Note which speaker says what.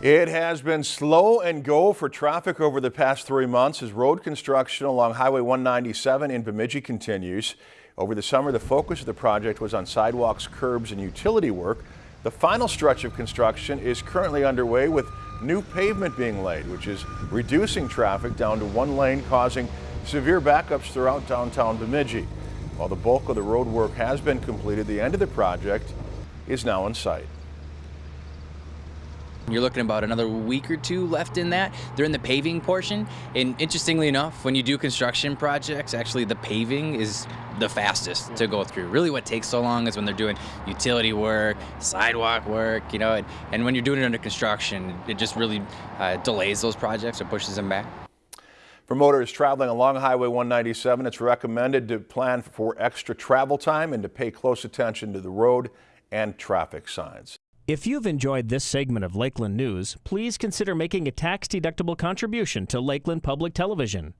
Speaker 1: It has been slow and go for traffic over the past three months as road construction along Highway 197 in Bemidji continues. Over the summer, the focus of the project was on sidewalks, curbs, and utility work. The final stretch of construction is currently underway with new pavement being laid, which is reducing traffic down to one lane, causing severe backups throughout downtown Bemidji. While the bulk of the road work has been completed, the end of the project is now in sight.
Speaker 2: You're looking about another week or two left in that. They're in the paving portion. And interestingly enough, when you do construction projects, actually the paving is the fastest to go through. Really what takes so long is when they're doing utility work, sidewalk work, you know, and, and when you're doing it under construction, it just really uh, delays those projects or pushes them back.
Speaker 1: For motorists traveling along Highway 197, it's recommended to plan for extra travel time and to pay close attention to the road and traffic signs.
Speaker 3: If you've enjoyed this segment of Lakeland News, please consider making a tax-deductible contribution to Lakeland Public Television.